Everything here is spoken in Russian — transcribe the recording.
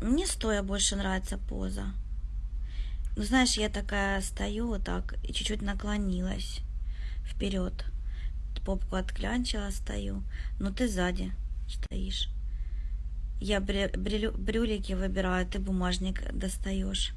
Мне стоя больше нравится поза. Ну, знаешь, я такая стою вот так и чуть-чуть наклонилась вперед. Попку отклянчила, стою. Но ты сзади стоишь. Я брю- брю- брюлики выбираю, ты бумажник достаешь.